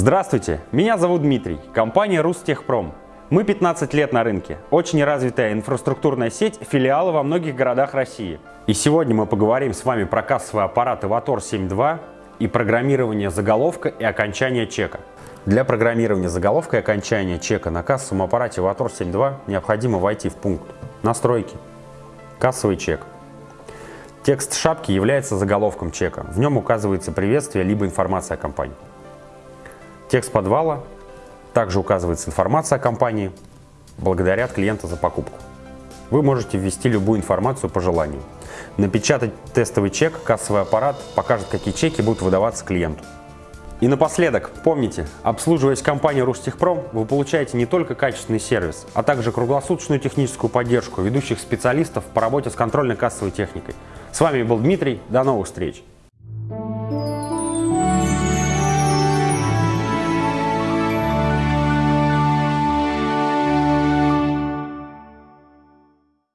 Здравствуйте, меня зовут Дмитрий, компания Рустехпром. Мы 15 лет на рынке, очень развитая инфраструктурная сеть, филиалы во многих городах России. И сегодня мы поговорим с вами про кассовые аппараты Vator 7.2 и программирование заголовка и окончания чека. Для программирования заголовка и окончания чека на кассовом аппарате Vator 7.2 необходимо войти в пункт «Настройки», «Кассовый чек». Текст шапки является заголовком чека. В нем указывается приветствие либо информация о компании. Текст подвала также указывается информация о компании, благодарят клиента за покупку. Вы можете ввести любую информацию по желанию. Напечатать тестовый чек, кассовый аппарат покажет, какие чеки будут выдаваться клиенту. И напоследок, помните, обслуживаясь компанией Рустехпром, вы получаете не только качественный сервис, а также круглосуточную техническую поддержку ведущих специалистов по работе с контрольно-кассовой техникой. С вами был Дмитрий, до новых встреч!